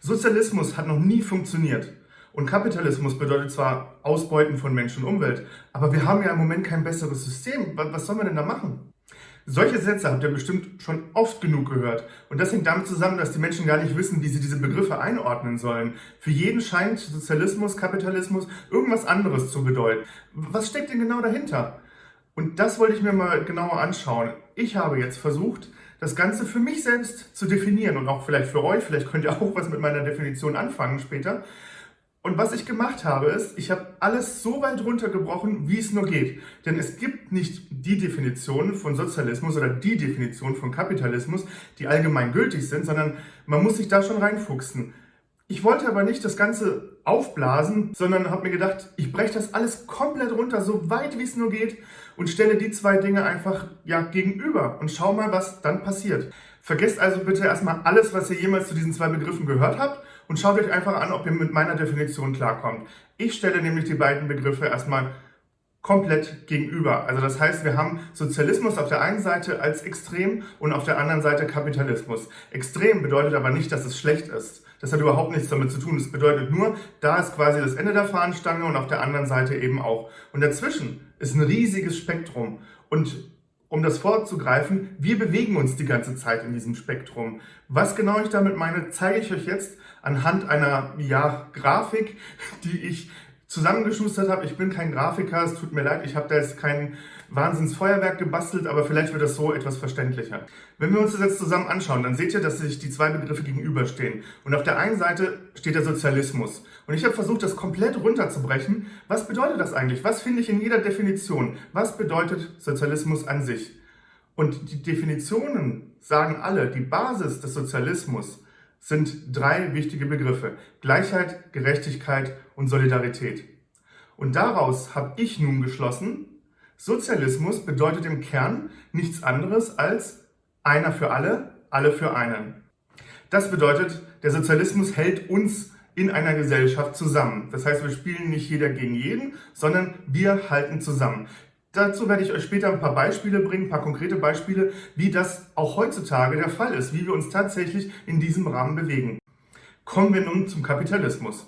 Sozialismus hat noch nie funktioniert. Und Kapitalismus bedeutet zwar Ausbeuten von Mensch und Umwelt, aber wir haben ja im Moment kein besseres System. Was sollen wir denn da machen? Solche Sätze habt ihr bestimmt schon oft genug gehört. Und das hängt damit zusammen, dass die Menschen gar nicht wissen, wie sie diese Begriffe einordnen sollen. Für jeden scheint Sozialismus, Kapitalismus irgendwas anderes zu bedeuten. Was steckt denn genau dahinter? Und das wollte ich mir mal genauer anschauen. Ich habe jetzt versucht, das Ganze für mich selbst zu definieren und auch vielleicht für euch. Vielleicht könnt ihr auch was mit meiner Definition anfangen später. Und was ich gemacht habe, ist, ich habe alles so weit runtergebrochen, wie es nur geht. Denn es gibt nicht die Definition von Sozialismus oder die Definition von Kapitalismus, die allgemein gültig sind, sondern man muss sich da schon reinfuchsen. Ich wollte aber nicht das Ganze aufblasen, sondern habe mir gedacht, ich breche das alles komplett runter, so weit wie es nur geht und stelle die zwei Dinge einfach ja, gegenüber und schau mal, was dann passiert. Vergesst also bitte erstmal alles, was ihr jemals zu diesen zwei Begriffen gehört habt und schaut euch einfach an, ob ihr mit meiner Definition klarkommt. Ich stelle nämlich die beiden Begriffe erstmal komplett gegenüber. Also das heißt, wir haben Sozialismus auf der einen Seite als extrem und auf der anderen Seite Kapitalismus. Extrem bedeutet aber nicht, dass es schlecht ist. Das hat überhaupt nichts damit zu tun. Es bedeutet nur, da ist quasi das Ende der Fahnenstange und auf der anderen Seite eben auch. Und dazwischen ist ein riesiges Spektrum. Und um das vorzugreifen, wir bewegen uns die ganze Zeit in diesem Spektrum. Was genau ich damit meine, zeige ich euch jetzt anhand einer ja, Grafik, die ich zusammengeschustert habe. Ich bin kein Grafiker, es tut mir leid, ich habe da jetzt kein Wahnsinnsfeuerwerk gebastelt, aber vielleicht wird das so etwas verständlicher. Wenn wir uns das jetzt zusammen anschauen, dann seht ihr, dass sich die zwei Begriffe gegenüberstehen. Und auf der einen Seite steht der Sozialismus. Und ich habe versucht, das komplett runterzubrechen. Was bedeutet das eigentlich? Was finde ich in jeder Definition? Was bedeutet Sozialismus an sich? Und die Definitionen sagen alle, die Basis des Sozialismus sind drei wichtige Begriffe. Gleichheit, Gerechtigkeit und Solidarität. Und daraus habe ich nun geschlossen, Sozialismus bedeutet im Kern nichts anderes als einer für alle, alle für einen. Das bedeutet, der Sozialismus hält uns in einer Gesellschaft zusammen. Das heißt, wir spielen nicht jeder gegen jeden, sondern wir halten zusammen. Dazu werde ich euch später ein paar Beispiele bringen, ein paar konkrete Beispiele, wie das auch heutzutage der Fall ist, wie wir uns tatsächlich in diesem Rahmen bewegen. Kommen wir nun zum Kapitalismus.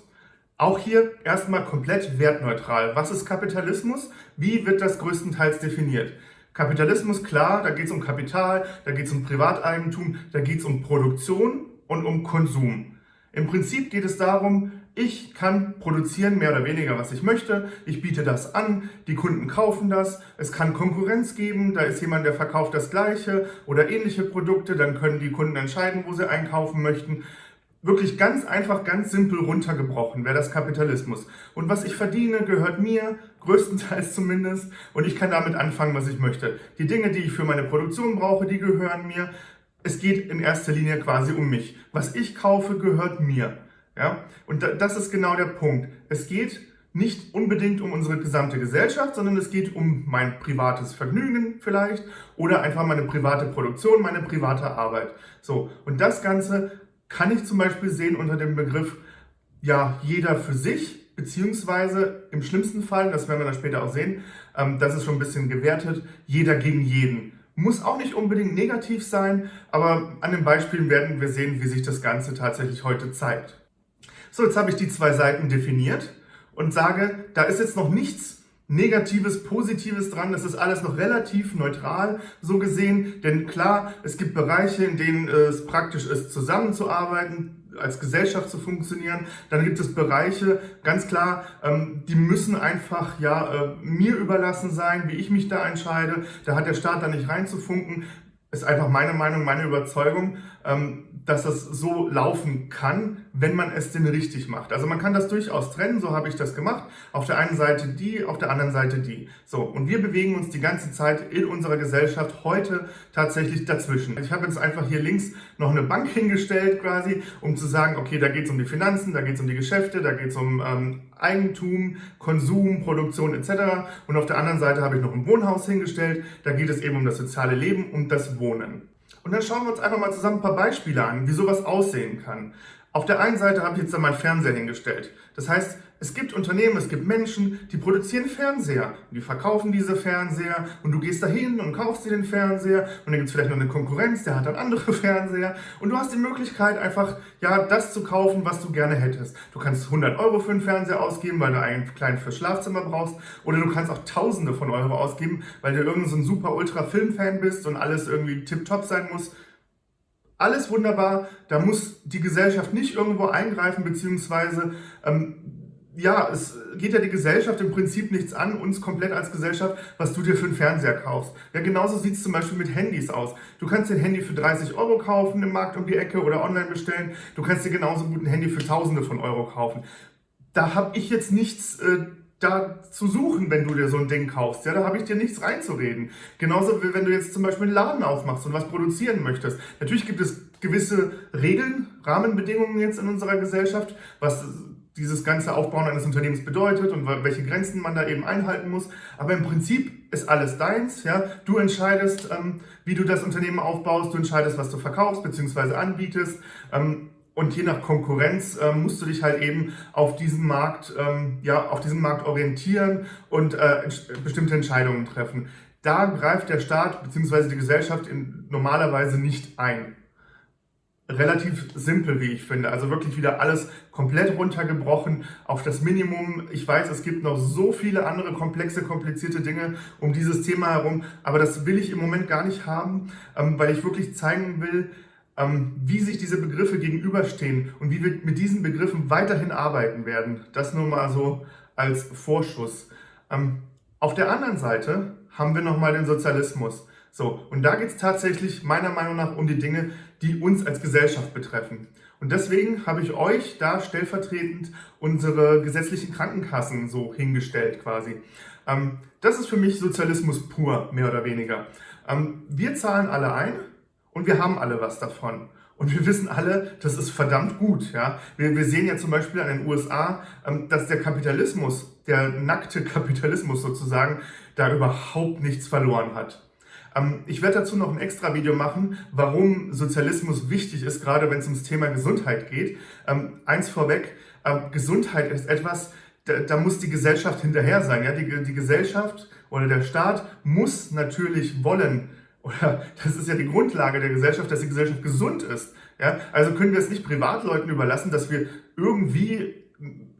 Auch hier erstmal komplett wertneutral. Was ist Kapitalismus? Wie wird das größtenteils definiert? Kapitalismus, klar, da geht es um Kapital, da geht es um Privateigentum, da geht es um Produktion und um Konsum. Im Prinzip geht es darum, ich kann produzieren mehr oder weniger, was ich möchte. Ich biete das an, die Kunden kaufen das. Es kann Konkurrenz geben, da ist jemand, der verkauft das Gleiche oder ähnliche Produkte. Dann können die Kunden entscheiden, wo sie einkaufen möchten. Wirklich ganz einfach, ganz simpel runtergebrochen wäre das Kapitalismus. Und was ich verdiene, gehört mir, größtenteils zumindest. Und ich kann damit anfangen, was ich möchte. Die Dinge, die ich für meine Produktion brauche, die gehören mir. Es geht in erster Linie quasi um mich. Was ich kaufe, gehört mir. Ja? Und das ist genau der Punkt. Es geht nicht unbedingt um unsere gesamte Gesellschaft, sondern es geht um mein privates Vergnügen vielleicht oder einfach meine private Produktion, meine private Arbeit. So, und das Ganze kann ich zum Beispiel sehen unter dem Begriff, ja, jeder für sich, beziehungsweise im schlimmsten Fall, das werden wir dann später auch sehen, ähm, das ist schon ein bisschen gewertet, jeder gegen jeden. Muss auch nicht unbedingt negativ sein, aber an den Beispielen werden wir sehen, wie sich das Ganze tatsächlich heute zeigt. So, jetzt habe ich die zwei Seiten definiert und sage, da ist jetzt noch nichts Negatives, Positives dran. Das ist alles noch relativ neutral so gesehen. Denn klar, es gibt Bereiche, in denen es praktisch ist, zusammenzuarbeiten, als Gesellschaft zu funktionieren. Dann gibt es Bereiche, ganz klar, ähm, die müssen einfach ja äh, mir überlassen sein, wie ich mich da entscheide. Da hat der Staat da nicht reinzufunken. Ist einfach meine Meinung, meine Überzeugung. Ähm, dass das so laufen kann, wenn man es denn richtig macht. Also man kann das durchaus trennen, so habe ich das gemacht. Auf der einen Seite die, auf der anderen Seite die. So, und wir bewegen uns die ganze Zeit in unserer Gesellschaft heute tatsächlich dazwischen. Ich habe jetzt einfach hier links noch eine Bank hingestellt quasi, um zu sagen, okay, da geht es um die Finanzen, da geht es um die Geschäfte, da geht es um ähm, Eigentum, Konsum, Produktion etc. Und auf der anderen Seite habe ich noch ein Wohnhaus hingestellt, da geht es eben um das soziale Leben, um das Wohnen. Und dann schauen wir uns einfach mal zusammen ein paar Beispiele an, wie sowas aussehen kann. Auf der einen Seite habe ich jetzt da meinen Fernseher hingestellt. Das heißt, es gibt Unternehmen, es gibt Menschen, die produzieren Fernseher. Die verkaufen diese Fernseher und du gehst da hin und kaufst dir den Fernseher und dann gibt es vielleicht noch eine Konkurrenz, der hat dann andere Fernseher und du hast die Möglichkeit einfach, ja, das zu kaufen, was du gerne hättest. Du kannst 100 Euro für einen Fernseher ausgeben, weil du einen kleinen fürs Schlafzimmer brauchst oder du kannst auch Tausende von Euro ausgeben, weil du irgendein so ein super ultra Filmfan bist und alles irgendwie tipptopp sein muss alles wunderbar, da muss die Gesellschaft nicht irgendwo eingreifen, beziehungsweise ähm, ja, es geht ja die Gesellschaft im Prinzip nichts an, uns komplett als Gesellschaft, was du dir für einen Fernseher kaufst. Ja, genauso sieht es zum Beispiel mit Handys aus. Du kannst dir ein Handy für 30 Euro kaufen im Markt um die Ecke oder online bestellen. Du kannst dir genauso gut ein Handy für Tausende von Euro kaufen. Da habe ich jetzt nichts äh, da zu suchen, wenn du dir so ein Ding kaufst. Ja, da habe ich dir nichts reinzureden. Genauso wie wenn du jetzt zum Beispiel einen Laden aufmachst und was produzieren möchtest. Natürlich gibt es gewisse Regeln, Rahmenbedingungen jetzt in unserer Gesellschaft, was dieses ganze Aufbauen eines Unternehmens bedeutet und welche Grenzen man da eben einhalten muss. Aber im Prinzip ist alles deins. Ja? Du entscheidest, ähm, wie du das Unternehmen aufbaust, du entscheidest, was du verkaufst bzw. anbietest. Ähm, und je nach Konkurrenz ähm, musst du dich halt eben auf diesem Markt, ähm, ja, auf diesem Markt orientieren und äh, bestimmte Entscheidungen treffen. Da greift der Staat bzw. die Gesellschaft in, normalerweise nicht ein. Relativ simpel, wie ich finde. Also wirklich wieder alles komplett runtergebrochen auf das Minimum. Ich weiß, es gibt noch so viele andere komplexe, komplizierte Dinge um dieses Thema herum, aber das will ich im Moment gar nicht haben, ähm, weil ich wirklich zeigen will, ähm, wie sich diese Begriffe gegenüberstehen und wie wir mit diesen Begriffen weiterhin arbeiten werden. Das nur mal so als Vorschuss. Ähm, auf der anderen Seite haben wir nochmal den Sozialismus. So, und da geht es tatsächlich meiner Meinung nach um die Dinge, die uns als Gesellschaft betreffen. Und deswegen habe ich euch da stellvertretend unsere gesetzlichen Krankenkassen so hingestellt quasi. Ähm, das ist für mich Sozialismus pur, mehr oder weniger. wir zahlen alle ein, und wir haben alle was davon. Und wir wissen alle, das ist verdammt gut. Ja? Wir, wir sehen ja zum Beispiel an den USA, ähm, dass der Kapitalismus, der nackte Kapitalismus sozusagen, da überhaupt nichts verloren hat. Ähm, ich werde dazu noch ein extra Video machen, warum Sozialismus wichtig ist, gerade wenn es ums Thema Gesundheit geht. Ähm, eins vorweg, Gesundheit ist etwas, da, da, muss die Gesellschaft hinterher sein. Ja? Die, die Gesellschaft oder der Staat muss natürlich wollen, oder das ist ja die Grundlage der Gesellschaft, dass die Gesellschaft gesund ist. Ja? Also können wir es nicht Privatleuten überlassen, dass wir irgendwie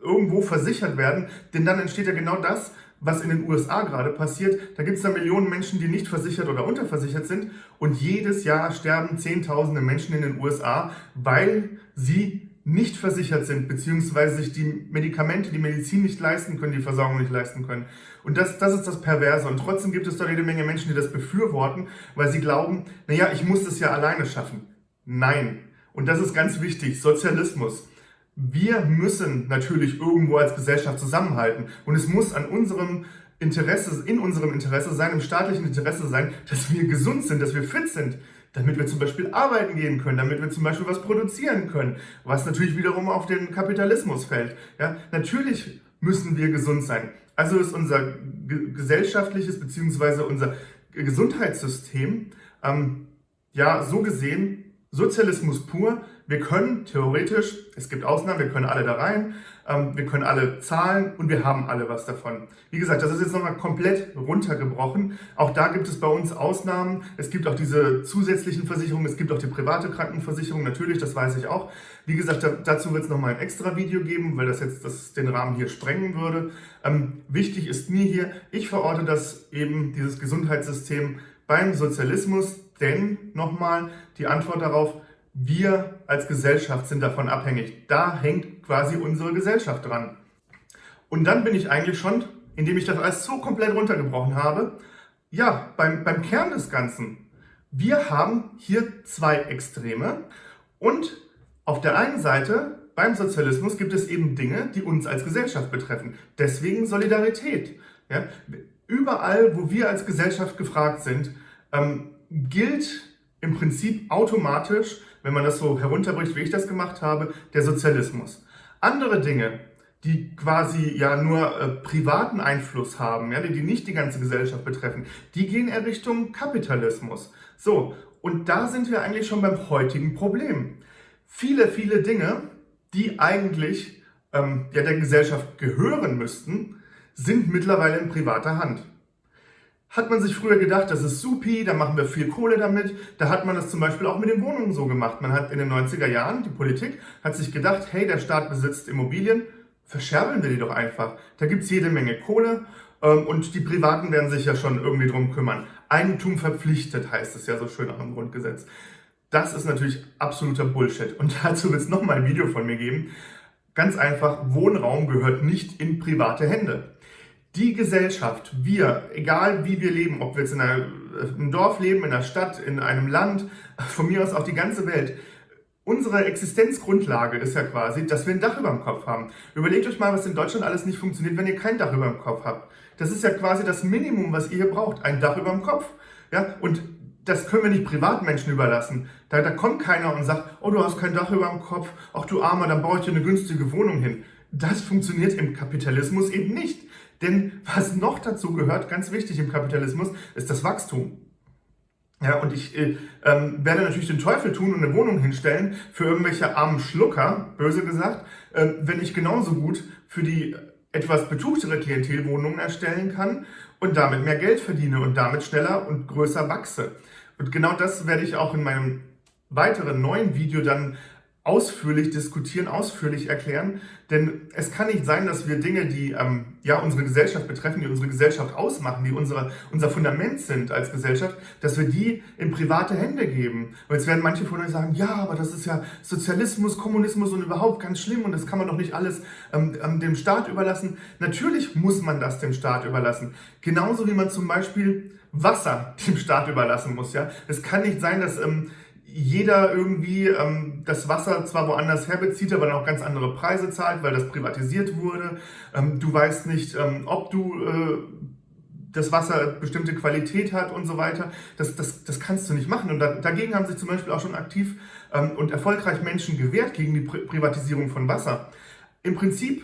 irgendwo versichert werden, denn dann entsteht ja genau das, was in den USA gerade passiert. Da gibt es da Millionen Menschen, die nicht versichert oder unterversichert sind und jedes Jahr sterben Zehntausende Menschen in den USA, weil sie nicht versichert sind, beziehungsweise sich die Medikamente, die Medizin nicht leisten können, die Versorgung nicht leisten können. Und das, das ist das Perverse. Und trotzdem gibt es da jede Menge Menschen, die das befürworten, weil sie glauben, naja, ich muss das ja alleine schaffen. Nein. Und das ist ganz wichtig. Sozialismus. Wir müssen natürlich irgendwo als Gesellschaft zusammenhalten. Und es muss an unserem Interesse, in unserem Interesse sein, im staatlichen Interesse sein, dass wir gesund sind, dass wir fit sind damit wir zum Beispiel arbeiten gehen können, damit wir zum Beispiel was produzieren können, was natürlich wiederum auf den Kapitalismus fällt. Ja, natürlich müssen wir gesund sein. Also ist unser gesellschaftliches bzw. unser Gesundheitssystem ähm, ja so gesehen Sozialismus pur. Wir können theoretisch, es gibt Ausnahmen, wir können alle da rein, ähm, wir können alle zahlen und wir haben alle was davon. Wie gesagt, das ist jetzt nochmal komplett runtergebrochen. Auch da gibt es bei uns Ausnahmen. Es gibt auch diese zusätzlichen Versicherungen, es gibt auch die private Krankenversicherung, natürlich, das weiß ich auch. Wie gesagt, dazu wird es nochmal ein extra Video geben, weil das jetzt das den Rahmen hier sprengen würde. Ähm, wichtig ist mir hier, ich verorte das eben, dieses Gesundheitssystem beim Sozialismus, denn nochmal die Antwort darauf, wir als Gesellschaft sind davon abhängig. Da hängt quasi unsere Gesellschaft dran. Und dann bin ich eigentlich schon, indem ich das alles so komplett runtergebrochen habe, ja, beim, beim Kern des Ganzen. Wir haben hier zwei Extreme und auf der einen Seite beim Sozialismus gibt es eben Dinge, die uns als Gesellschaft betreffen. Deswegen Solidarität. Ja? Überall, wo wir als Gesellschaft gefragt sind, ähm, gilt im Prinzip automatisch, wenn man das so herunterbricht, wie ich das gemacht habe, der Sozialismus. Andere Dinge, die quasi ja nur äh, privaten Einfluss haben, ja, die, die nicht die ganze Gesellschaft betreffen, die gehen eher Richtung Kapitalismus. So, und da sind wir eigentlich schon beim heutigen Problem. Viele, viele Dinge, die eigentlich ähm, ja, der Gesellschaft gehören müssten, sind mittlerweile in privater Hand. Hat man sich früher gedacht, das ist supi, da machen wir viel Kohle damit. Da hat man das zum Beispiel auch mit den Wohnungen so gemacht. Man hat in den 90er Jahren, die Politik hat sich gedacht, hey, der Staat besitzt Immobilien, verscherbeln wir die doch einfach. Da gibt es jede Menge Kohle ähm, und die Privaten werden sich ja schon irgendwie drum kümmern. Eigentum verpflichtet heißt es ja so schön auch im Grundgesetz. Das ist natürlich absoluter Bullshit. Und dazu wird es nochmal ein Video von mir geben. Ganz einfach, Wohnraum gehört nicht in private Hände. Die Gesellschaft, wir, egal wie wir leben, ob wir jetzt in einem Dorf leben, in einer Stadt, in einem Land, von mir aus auch die ganze Welt, Unsere Existenzgrundlage ist ja quasi, dass wir ein Dach über dem Kopf haben. Überlegt euch mal, was in Deutschland alles nicht funktioniert, wenn ihr kein Dach über dem Kopf habt. Das ist ja quasi das Minimum, was ihr hier braucht, ein Dach über dem Kopf. Ja, und das können wir nicht Privatmenschen überlassen. Da, da kommt keiner und sagt, oh, du hast kein Dach über dem Kopf, ach du Armer, dann baue ich dir eine günstige Wohnung hin. Das funktioniert im Kapitalismus eben nicht. Denn was noch dazu gehört, ganz wichtig im Kapitalismus, ist das Wachstum. Ja, und ich äh, ähm, werde natürlich den Teufel tun und eine Wohnung hinstellen für irgendwelche armen Schlucker, böse gesagt, äh, wenn ich genauso gut für die etwas betuchtere Klientel Wohnungen erstellen kann und damit mehr Geld verdiene und damit schneller und größer wachse. Und genau das werde ich auch in meinem weiteren neuen Video dann ausführlich diskutieren, ausführlich erklären. Denn es kann nicht sein, dass wir Dinge, die ähm, ja unsere Gesellschaft betreffen, die unsere Gesellschaft ausmachen, die unsere, unser Fundament sind als Gesellschaft, dass wir die in private Hände geben. Und jetzt werden manche von euch sagen, ja, aber das ist ja Sozialismus, Kommunismus und überhaupt ganz schlimm und das kann man doch nicht alles ähm, ähm dem Staat überlassen. Natürlich muss man das dem Staat überlassen. Genauso wie man zum Beispiel Wasser dem Staat überlassen muss. Ja, Es kann nicht sein, dass... Ähm, jeder irgendwie ähm, das Wasser zwar woanders herbezieht, aber dann auch ganz andere Preise zahlt, weil das privatisiert wurde. Ähm, du weißt nicht, ähm, ob du äh, das Wasser bestimmte Qualität hat und so weiter. Das, das, das kannst du nicht machen. Und da, dagegen haben sich zum Beispiel auch schon aktiv ähm, und erfolgreich Menschen gewehrt gegen die Pri Privatisierung von Wasser. Im Prinzip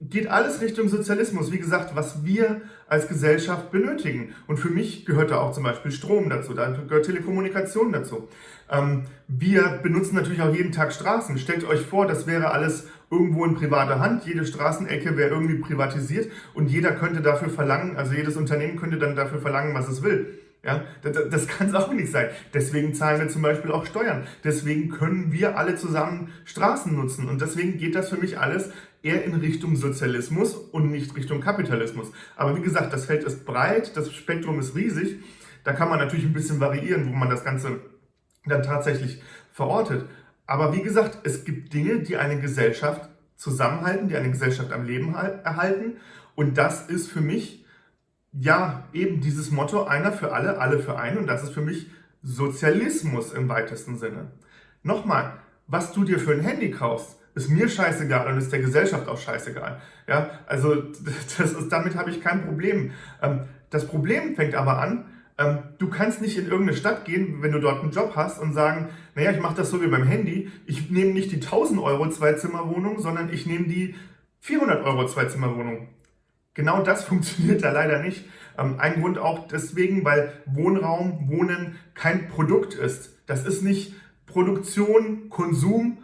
geht alles Richtung Sozialismus. Wie gesagt, was wir als Gesellschaft benötigen. Und für mich gehört da auch zum Beispiel Strom dazu, da gehört Telekommunikation dazu. Ähm, wir benutzen natürlich auch jeden Tag Straßen. Stellt euch vor, das wäre alles irgendwo in privater Hand. Jede Straßenecke wäre irgendwie privatisiert und jeder könnte dafür verlangen, also jedes Unternehmen könnte dann dafür verlangen, was es will. Ja, das, das kann es auch nicht sein. Deswegen zahlen wir zum Beispiel auch Steuern. Deswegen können wir alle zusammen Straßen nutzen. Und deswegen geht das für mich alles eher in Richtung Sozialismus und nicht Richtung Kapitalismus. Aber wie gesagt, das Feld ist breit, das Spektrum ist riesig. Da kann man natürlich ein bisschen variieren, wo man das Ganze dann tatsächlich verortet. Aber wie gesagt, es gibt Dinge, die eine Gesellschaft zusammenhalten, die eine Gesellschaft am Leben erhalten. Und das ist für mich ja, eben dieses Motto, einer für alle, alle für einen. Und das ist für mich Sozialismus im weitesten Sinne. Nochmal, was du dir für ein Handy kaufst, ist mir scheißegal und ist der Gesellschaft auch scheißegal. Ja, also das ist, damit habe ich kein Problem. Ähm, das Problem fängt aber an, du kannst nicht in irgendeine Stadt gehen, wenn du dort einen Job hast und sagen, naja, ich mache das so wie beim Handy, ich nehme nicht die 1000 Euro Zweizimmerwohnung, sondern ich nehme die 400 Euro Zweizimmerwohnung. Genau das funktioniert da leider nicht. Ähm, ein Grund auch deswegen, weil Wohnraum, Wohnen kein Produkt ist. Das ist nicht Produktion, Konsum,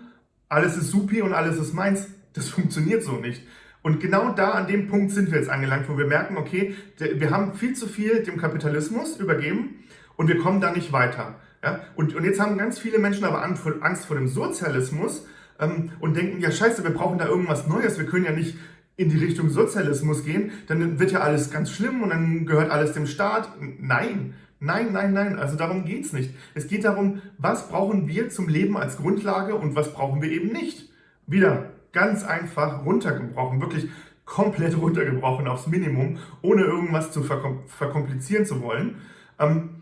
alles ist supi und alles ist meins. Das funktioniert so nicht. Und genau da an dem Punkt sind wir jetzt angelangt, wo wir merken, okay, wir haben viel zu viel dem Kapitalismus übergeben und wir kommen da nicht weiter. Ja? Und, und jetzt haben ganz viele Menschen aber Angst vor dem Sozialismus ähm, und denken, ja scheiße, wir brauchen da irgendwas Neues, wir können ja nicht in die Richtung Sozialismus gehen, dann wird ja alles ganz schlimm und dann gehört alles dem Staat. Nein, nein, nein, nein, also darum geht es nicht. Es geht darum, was brauchen wir zum Leben als Grundlage und was brauchen wir eben nicht. Wieder ganz einfach runtergebrochen, wirklich komplett runtergebrochen aufs Minimum, ohne irgendwas zu verkom verkomplizieren zu wollen. Ähm,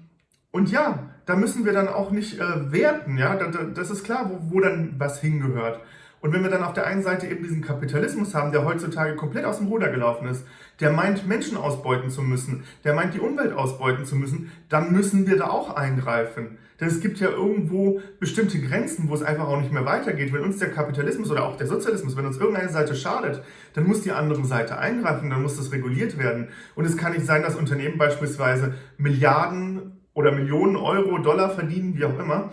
und ja, da müssen wir dann auch nicht äh, werten, ja, das ist klar, wo, wo dann was hingehört. Und wenn wir dann auf der einen Seite eben diesen Kapitalismus haben, der heutzutage komplett aus dem Ruder gelaufen ist, der meint, Menschen ausbeuten zu müssen, der meint, die Umwelt ausbeuten zu müssen, dann müssen wir da auch eingreifen. Denn es gibt ja irgendwo bestimmte Grenzen, wo es einfach auch nicht mehr weitergeht. Wenn uns der Kapitalismus oder auch der Sozialismus, wenn uns irgendeine Seite schadet, dann muss die andere Seite eingreifen, dann muss das reguliert werden. Und es kann nicht sein, dass Unternehmen beispielsweise Milliarden oder Millionen Euro, Dollar verdienen, wie auch immer,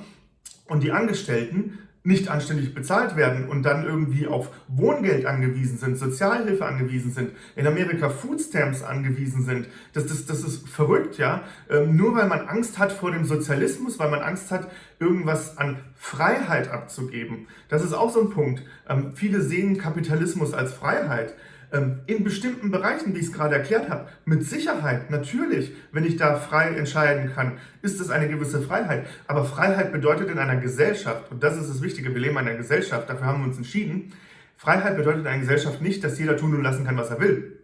und die Angestellten nicht anständig bezahlt werden und dann irgendwie auf Wohngeld angewiesen sind, Sozialhilfe angewiesen sind, in Amerika Foodstamps angewiesen sind. Das, das, das ist verrückt, ja. Ähm, nur weil man Angst hat vor dem Sozialismus, weil man Angst hat, irgendwas an Freiheit abzugeben. Das ist auch so ein Punkt. Ähm, viele sehen Kapitalismus als Freiheit. Ähm, in bestimmten Bereichen, wie ich es gerade erklärt habe, mit Sicherheit, natürlich, wenn ich da frei entscheiden kann, ist es eine gewisse Freiheit. Aber Freiheit bedeutet in einer Gesellschaft, und das ist das Wichtige, wir leben in einer Gesellschaft, dafür haben wir uns entschieden, Freiheit bedeutet in einer Gesellschaft nicht, dass jeder tun und lassen kann, was er will.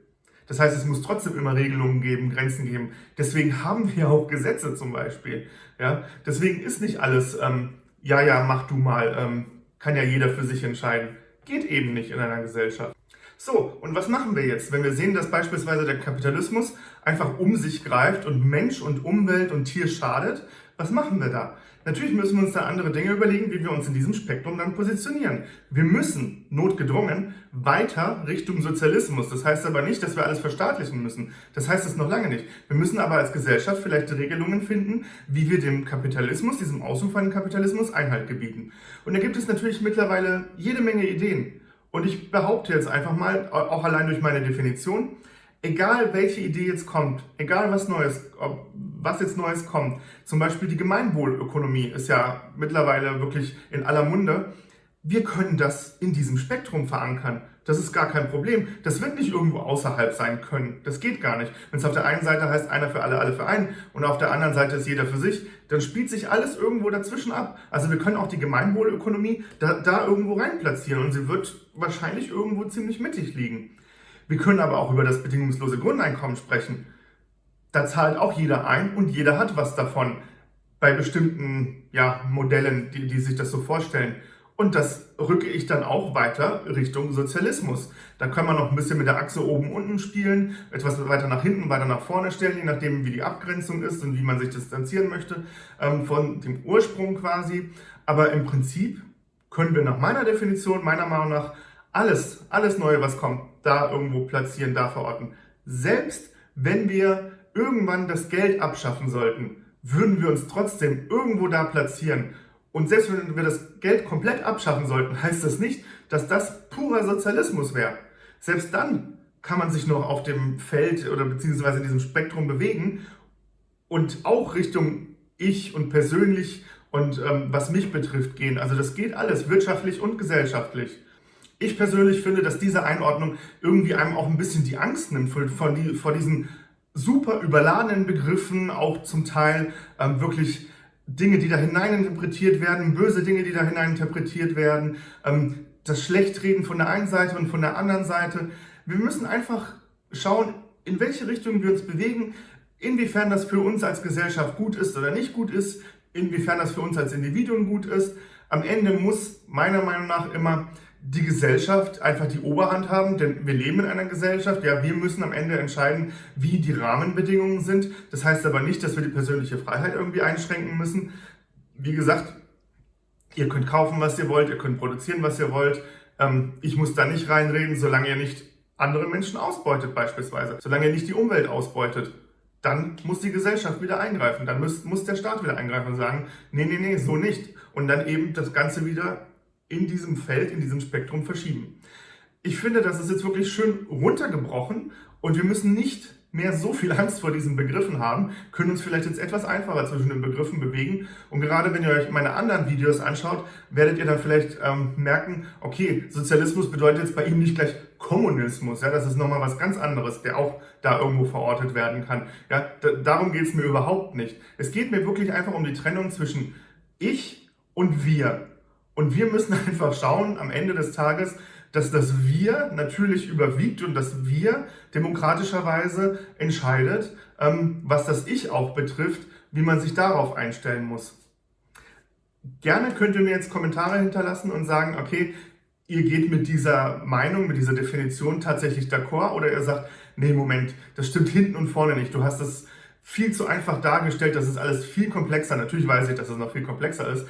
Das heißt, es muss trotzdem immer Regelungen geben, Grenzen geben. Deswegen haben wir auch Gesetze zum Beispiel. Ja? Deswegen ist nicht alles, ähm, ja, ja, mach du mal, ähm, kann ja jeder für sich entscheiden. Geht eben nicht in einer Gesellschaft. So, und was machen wir jetzt, wenn wir sehen, dass beispielsweise der Kapitalismus einfach um sich greift und Mensch und Umwelt und Tier schadet? Was machen wir da? Natürlich müssen wir uns da andere Dinge überlegen, wie wir uns in diesem Spektrum dann positionieren. Wir müssen, notgedrungen, weiter Richtung Sozialismus. Das heißt aber nicht, dass wir alles verstaatlichen müssen. Das heißt es noch lange nicht. Wir müssen aber als Gesellschaft vielleicht Regelungen finden, wie wir dem Kapitalismus, diesem ausufernden Kapitalismus Einhalt gebieten. Und da gibt es natürlich mittlerweile jede Menge Ideen. Und ich behaupte jetzt einfach mal, auch allein durch meine Definition, egal welche Idee jetzt kommt, egal was Neues, was jetzt Neues kommt, zum Beispiel die Gemeinwohlökonomie ist ja mittlerweile wirklich in aller Munde, wir können das in diesem Spektrum verankern. Das ist gar kein Problem. Das wird nicht irgendwo außerhalb sein können. Das geht gar nicht. Wenn es auf der einen Seite heißt, einer für alle, alle für einen und auf der anderen Seite ist jeder für sich, dann spielt sich alles irgendwo dazwischen ab. Also wir können auch die Gemeinwohlökonomie da, da irgendwo rein platzieren und sie wird wahrscheinlich irgendwo ziemlich mittig liegen. Wir können aber auch über das bedingungslose Grundeinkommen sprechen. Da zahlt auch jeder ein und jeder hat was davon bei bestimmten ja, Modellen, die, die sich das so vorstellen. Und das rücke ich dann auch weiter Richtung Sozialismus. Da kann man noch ein bisschen mit der Achse oben unten spielen, etwas weiter nach hinten, weiter nach vorne stellen, je nachdem wie die Abgrenzung ist und wie man sich distanzieren möchte ähm, von dem Ursprung quasi. Aber im Prinzip können wir nach meiner Definition, meiner Meinung nach, alles, alles Neue, was kommt, da irgendwo platzieren, da verorten. Selbst wenn wir irgendwann das Geld abschaffen sollten, würden wir uns trotzdem irgendwo da platzieren und selbst wenn wir das Geld komplett abschaffen sollten, heißt das nicht, dass das purer Sozialismus wäre. Selbst dann kann man sich noch auf dem Feld oder beziehungsweise in diesem Spektrum bewegen und auch Richtung ich und persönlich und ähm, was mich betrifft gehen. Also das geht alles, wirtschaftlich und gesellschaftlich. Ich persönlich finde, dass diese Einordnung irgendwie einem auch ein bisschen die Angst nimmt vor, vor, die, vor diesen super überladenen Begriffen, auch zum Teil ähm, wirklich Dinge, die da hineininterpretiert werden, böse Dinge, die da hineininterpretiert werden, ähm, das Schlechtreden von der einen Seite und von der anderen Seite. Wir müssen einfach schauen, in welche Richtung wir uns bewegen, inwiefern das für uns als Gesellschaft gut ist oder nicht gut ist, inwiefern das für uns als Individuen gut ist. Am Ende muss meiner Meinung nach immer die Gesellschaft einfach die Oberhand haben, denn wir leben in einer Gesellschaft, ja, wir müssen am Ende entscheiden, wie die Rahmenbedingungen sind. Das heißt aber nicht, dass wir die persönliche Freiheit irgendwie einschränken müssen. Wie gesagt, ihr könnt kaufen, was ihr wollt, ihr könnt produzieren, was ihr wollt. Ähm, ich muss da nicht reinreden, solange ihr nicht andere Menschen ausbeutet beispielsweise, solange ihr nicht die Umwelt ausbeutet. Dann muss die Gesellschaft wieder eingreifen, dann muss, muss der Staat wieder eingreifen und sagen, nee, nee, nee, so nicht. Und dann eben das Ganze wieder in diesem Feld, in diesem Spektrum verschieben. Ich finde, das ist jetzt wirklich schön runtergebrochen und wir müssen nicht mehr so viel Angst vor diesen Begriffen haben, können uns vielleicht jetzt etwas einfacher zwischen den Begriffen bewegen. Und gerade wenn ihr euch meine anderen Videos anschaut, werdet ihr dann vielleicht ähm, merken, okay, Sozialismus bedeutet jetzt bei ihm nicht gleich Kommunismus. Ja, das ist nochmal was ganz anderes, der auch da irgendwo verortet werden kann. Ja, darum geht es mir überhaupt nicht. Es geht mir wirklich einfach um die Trennung zwischen ich und wir. Und wir müssen einfach schauen am Ende des Tages, dass das Wir natürlich überwiegt und das Wir demokratischerweise entscheidet, ähm, was das Ich auch betrifft, wie man sich darauf einstellen muss. Gerne könnt ihr mir jetzt Kommentare hinterlassen und sagen, okay, ihr geht mit dieser Meinung, mit dieser Definition tatsächlich d'accord oder ihr sagt, nee, Moment, das stimmt hinten und vorne nicht. Du hast das viel zu einfach dargestellt, das ist alles viel komplexer. Natürlich weiß ich, dass es noch viel komplexer ist.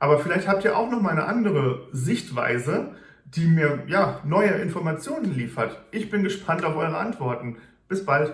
Aber vielleicht habt ihr auch noch mal eine andere Sichtweise, die mir ja, neue Informationen liefert. Ich bin gespannt auf eure Antworten. Bis bald.